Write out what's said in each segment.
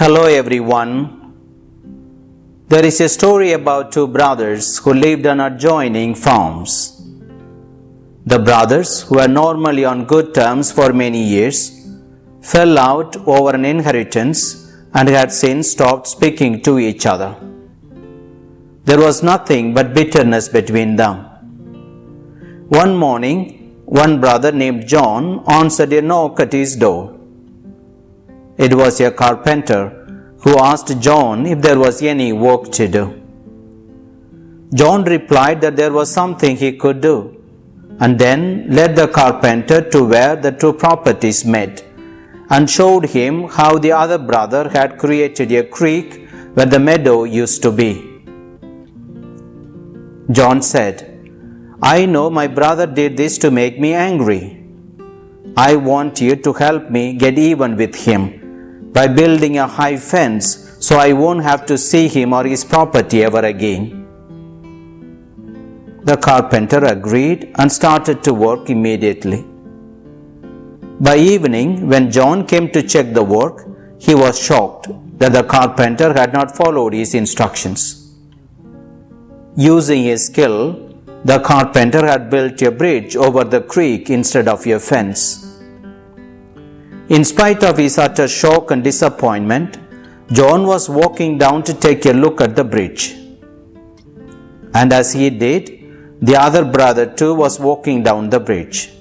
Hello everyone. There is a story about two brothers who lived on adjoining farms. The brothers, who were normally on good terms for many years, fell out over an inheritance and had since stopped speaking to each other. There was nothing but bitterness between them. One morning, one brother named John answered a knock at his door. It was a carpenter who asked John if there was any work to do. John replied that there was something he could do, and then led the carpenter to where the two properties met, and showed him how the other brother had created a creek where the meadow used to be. John said, I know my brother did this to make me angry. I want you to help me get even with him by building a high fence so I won't have to see him or his property ever again. The carpenter agreed and started to work immediately. By evening, when John came to check the work, he was shocked that the carpenter had not followed his instructions. Using his skill, the carpenter had built a bridge over the creek instead of a fence. In spite of his utter shock and disappointment, John was walking down to take a look at the bridge. And as he did, the other brother too was walking down the bridge.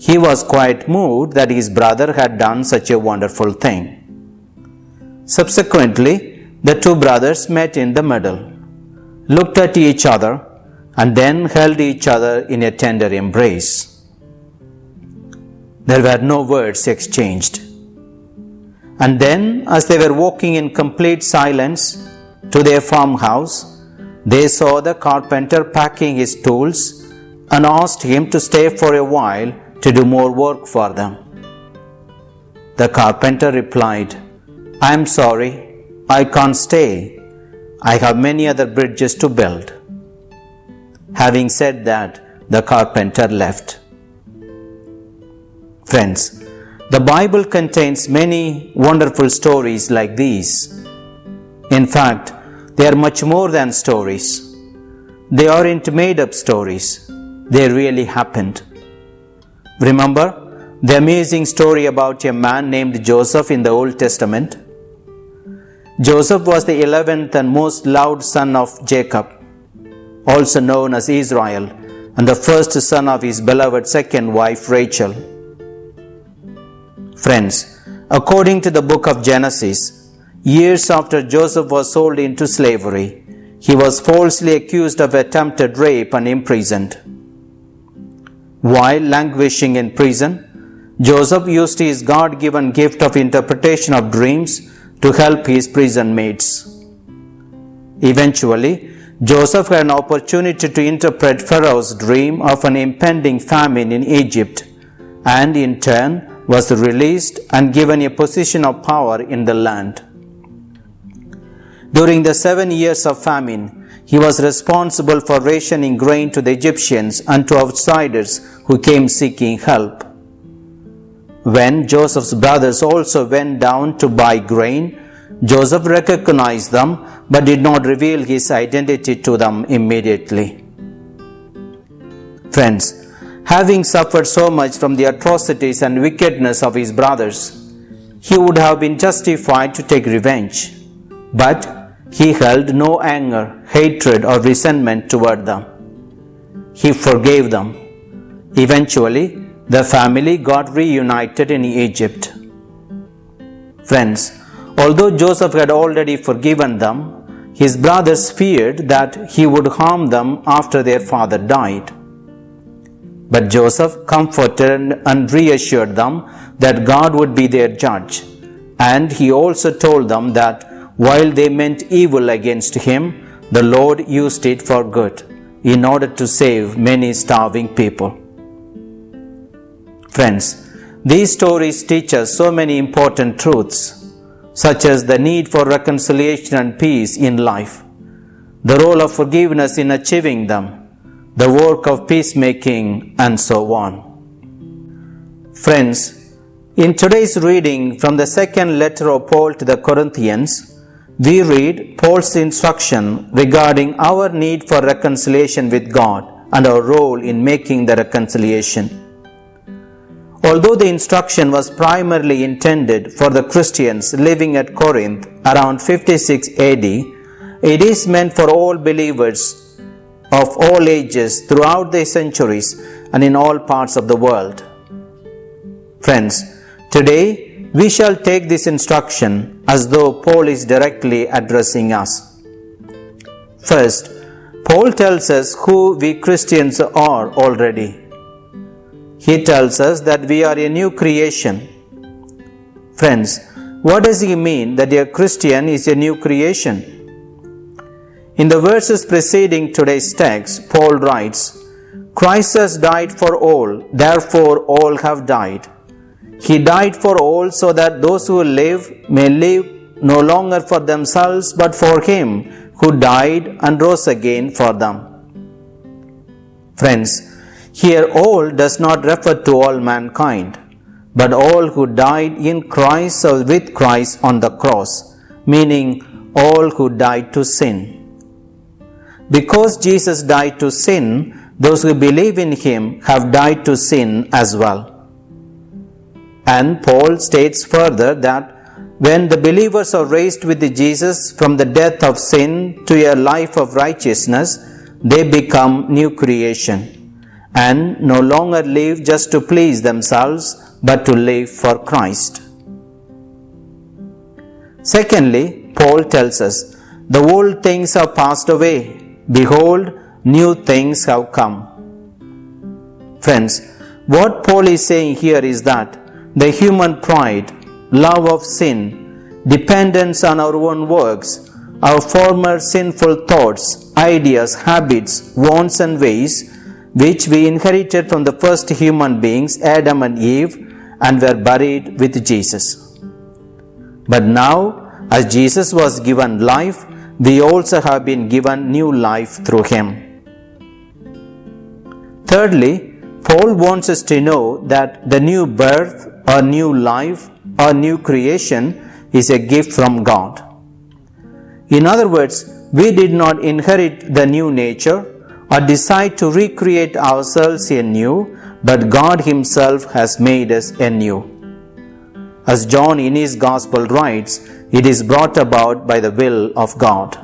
He was quite moved that his brother had done such a wonderful thing. Subsequently, the two brothers met in the middle, looked at each other, and then held each other in a tender embrace. There were no words exchanged. And then, as they were walking in complete silence to their farmhouse, they saw the carpenter packing his tools and asked him to stay for a while to do more work for them. The carpenter replied, I am sorry, I can't stay. I have many other bridges to build. Having said that, the carpenter left. Friends, the Bible contains many wonderful stories like these. In fact, they are much more than stories. They aren't made up stories, they really happened. Remember the amazing story about a man named Joseph in the Old Testament? Joseph was the eleventh and most loved son of Jacob, also known as Israel, and the first son of his beloved second wife Rachel. Friends, according to the book of Genesis, years after Joseph was sold into slavery, he was falsely accused of attempted rape and imprisoned. While languishing in prison, Joseph used his God given gift of interpretation of dreams to help his prison mates. Eventually, Joseph had an opportunity to interpret Pharaoh's dream of an impending famine in Egypt and in turn was released and given a position of power in the land. During the seven years of famine, he was responsible for rationing grain to the Egyptians and to outsiders who came seeking help. When Joseph's brothers also went down to buy grain, Joseph recognized them but did not reveal his identity to them immediately. Friends, Having suffered so much from the atrocities and wickedness of his brothers, he would have been justified to take revenge. But he held no anger, hatred, or resentment toward them. He forgave them. Eventually, the family got reunited in Egypt. Friends, although Joseph had already forgiven them, his brothers feared that he would harm them after their father died. But Joseph comforted and reassured them that God would be their judge. And he also told them that while they meant evil against him, the Lord used it for good in order to save many starving people. Friends, these stories teach us so many important truths, such as the need for reconciliation and peace in life, the role of forgiveness in achieving them, the work of peacemaking, and so on. Friends, In today's reading from the second letter of Paul to the Corinthians, we read Paul's instruction regarding our need for reconciliation with God and our role in making the reconciliation. Although the instruction was primarily intended for the Christians living at Corinth around 56 AD, it is meant for all believers of all ages throughout the centuries and in all parts of the world. Friends, Today, we shall take this instruction as though Paul is directly addressing us. First, Paul tells us who we Christians are already. He tells us that we are a new creation. Friends, what does he mean that a Christian is a new creation? In the verses preceding today's text, Paul writes, Christ has died for all, therefore all have died. He died for all so that those who live may live no longer for themselves but for Him who died and rose again for them. Friends, here all does not refer to all mankind, but all who died in Christ or with Christ on the cross, meaning all who died to sin. Because Jesus died to sin, those who believe in Him have died to sin as well. And Paul states further that when the believers are raised with Jesus from the death of sin to a life of righteousness, they become new creation and no longer live just to please themselves but to live for Christ. Secondly, Paul tells us, the old things have passed away. Behold, new things have come. Friends, what Paul is saying here is that the human pride, love of sin, dependence on our own works, our former sinful thoughts, ideas, habits, wants, and ways, which we inherited from the first human beings, Adam and Eve, and were buried with Jesus. But now, as Jesus was given life, we also have been given new life through him. Thirdly, Paul wants us to know that the new birth a new life, a new creation is a gift from God. In other words, we did not inherit the new nature or decide to recreate ourselves anew, but God Himself has made us anew. As John in his Gospel writes, it is brought about by the will of God.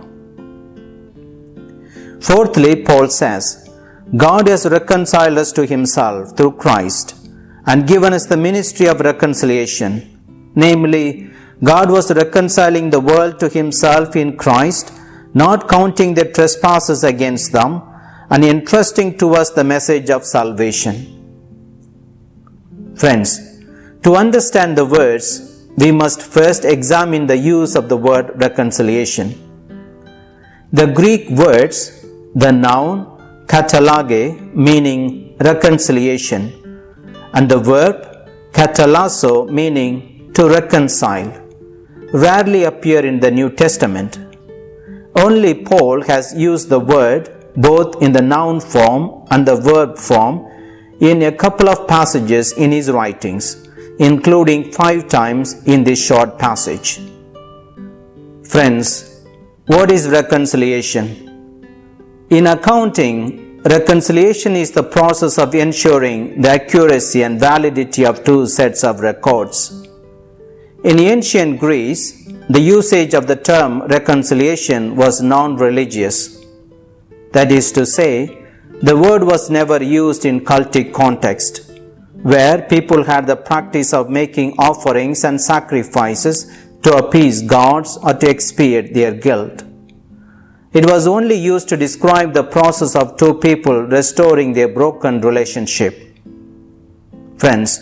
Fourthly, Paul says, God has reconciled us to Himself through Christ and given us the ministry of reconciliation. Namely, God was reconciling the world to Himself in Christ, not counting their trespasses against them, and entrusting to us the message of salvation. Friends, to understand the words, we must first examine the use of the word reconciliation. The Greek words, the noun katalage, meaning reconciliation, and the verb katalasso meaning to reconcile rarely appear in the New Testament. Only Paul has used the word both in the noun form and the verb form in a couple of passages in his writings, including five times in this short passage. Friends, what is reconciliation? In accounting, Reconciliation is the process of ensuring the accuracy and validity of two sets of records. In ancient Greece, the usage of the term reconciliation was non religious. That is to say, the word was never used in cultic context, where people had the practice of making offerings and sacrifices to appease gods or to expiate their guilt. It was only used to describe the process of two people restoring their broken relationship. Friends,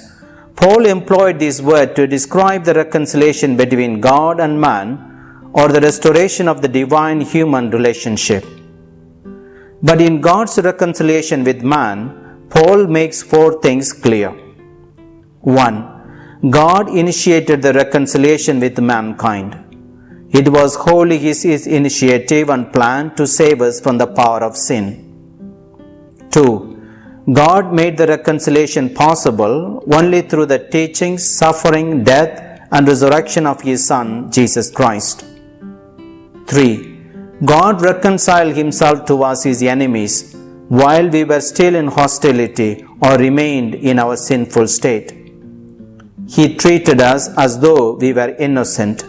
Paul employed this word to describe the reconciliation between God and man or the restoration of the divine human relationship. But in God's reconciliation with man, Paul makes four things clear. 1. God initiated the reconciliation with mankind. It was wholly his, his initiative and plan to save us from the power of sin. 2. God made the reconciliation possible only through the teaching, suffering, death, and resurrection of His Son, Jesus Christ. 3. God reconciled Himself to us, His enemies, while we were still in hostility or remained in our sinful state. He treated us as though we were innocent.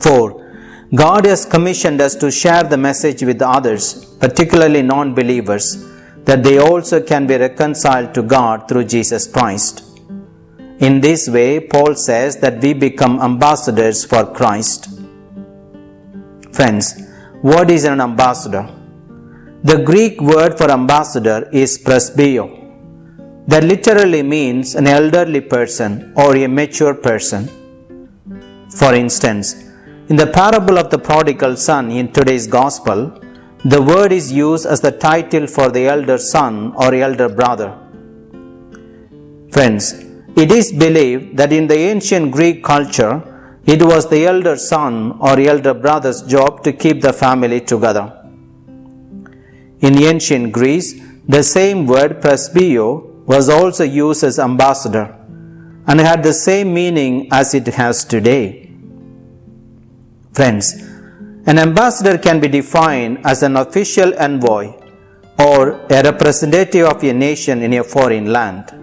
4. God has commissioned us to share the message with others, particularly non believers, that they also can be reconciled to God through Jesus Christ. In this way, Paul says that we become ambassadors for Christ. Friends, what is an ambassador? The Greek word for ambassador is presbyo. That literally means an elderly person or a mature person. For instance, in the parable of the prodigal son in today's gospel, the word is used as the title for the elder son or elder brother. Friends, it is believed that in the ancient Greek culture, it was the elder son or elder brother's job to keep the family together. In ancient Greece, the same word presbyo was also used as ambassador and had the same meaning as it has today. Friends, an ambassador can be defined as an official envoy or a representative of a nation in a foreign land.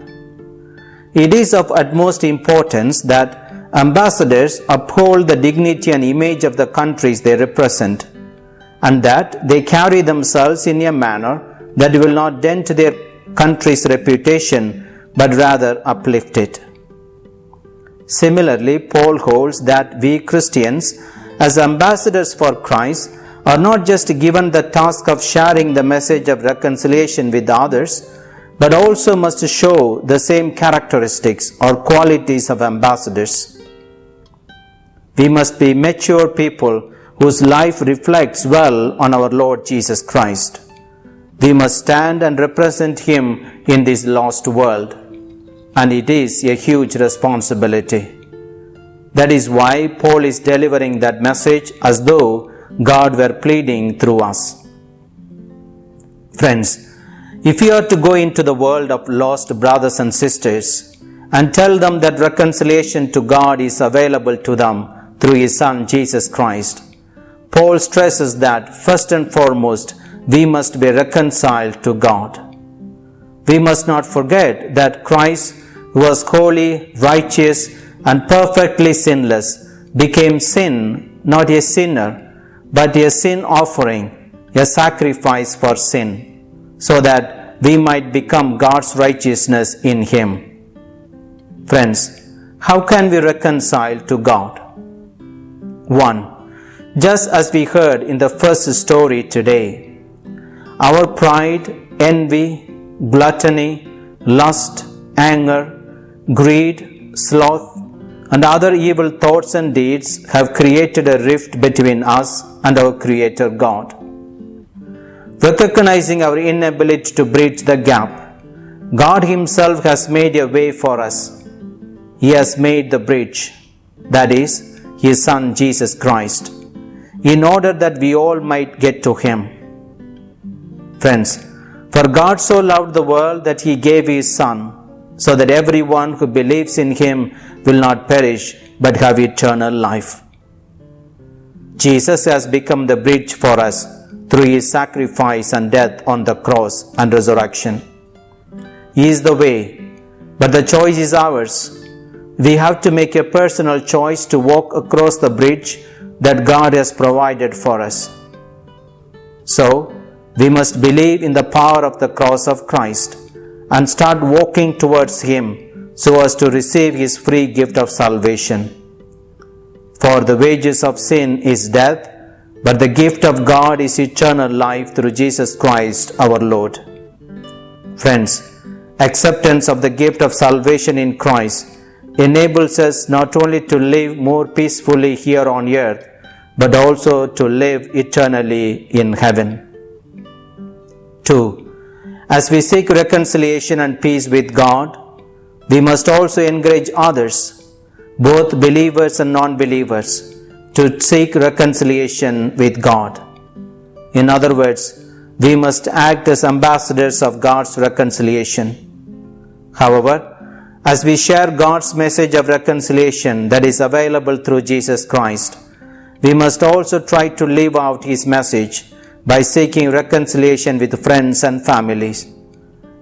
It is of utmost importance that ambassadors uphold the dignity and image of the countries they represent and that they carry themselves in a manner that will not dent their country's reputation but rather uplift it. Similarly, Paul holds that we Christians, as ambassadors for Christ, are not just given the task of sharing the message of reconciliation with others, but also must show the same characteristics or qualities of ambassadors. We must be mature people whose life reflects well on our Lord Jesus Christ. We must stand and represent Him in this lost world, and it is a huge responsibility. That is why Paul is delivering that message as though God were pleading through us. Friends, if you are to go into the world of lost brothers and sisters and tell them that reconciliation to God is available to them through His Son Jesus Christ, Paul stresses that first and foremost we must be reconciled to God. We must not forget that Christ, who was holy, righteous, and perfectly sinless, became sin, not a sinner, but a sin offering, a sacrifice for sin, so that we might become God's righteousness in Him. Friends, how can we reconcile to God? 1 just as we heard in the first story today. Our pride, envy, gluttony, lust, anger, greed, sloth, and other evil thoughts and deeds have created a rift between us and our Creator God. Recognizing our inability to bridge the gap, God Himself has made a way for us. He has made the bridge, that is, His Son Jesus Christ in order that we all might get to Him. Friends, for God so loved the world that He gave His Son, so that everyone who believes in Him will not perish but have eternal life. Jesus has become the bridge for us through His sacrifice and death on the cross and resurrection. He is the way, but the choice is ours. We have to make a personal choice to walk across the bridge that God has provided for us. So, we must believe in the power of the cross of Christ and start walking towards Him so as to receive His free gift of salvation. For the wages of sin is death, but the gift of God is eternal life through Jesus Christ our Lord. Friends, acceptance of the gift of salvation in Christ enables us not only to live more peacefully here on earth, but also to live eternally in heaven. 2. As we seek reconciliation and peace with God, we must also encourage others, both believers and non believers, to seek reconciliation with God. In other words, we must act as ambassadors of God's reconciliation. However, as we share God's message of reconciliation that is available through Jesus Christ, we must also try to live out His message by seeking reconciliation with friends and families,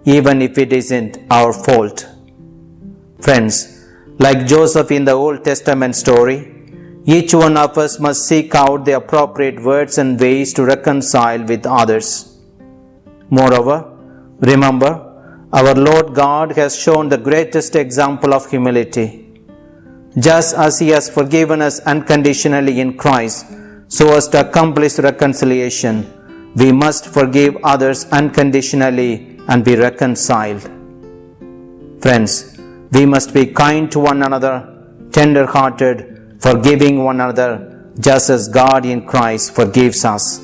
even if it isn't our fault. Friends, like Joseph in the Old Testament story, each one of us must seek out the appropriate words and ways to reconcile with others. Moreover, remember, our Lord God has shown the greatest example of humility. Just as He has forgiven us unconditionally in Christ, so as to accomplish reconciliation, we must forgive others unconditionally and be reconciled. Friends, we must be kind to one another, tender hearted, forgiving one another just as God in Christ forgives us.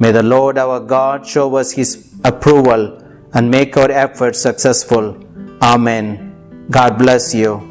May the Lord our God show us His approval and make our efforts successful. Amen. God bless you.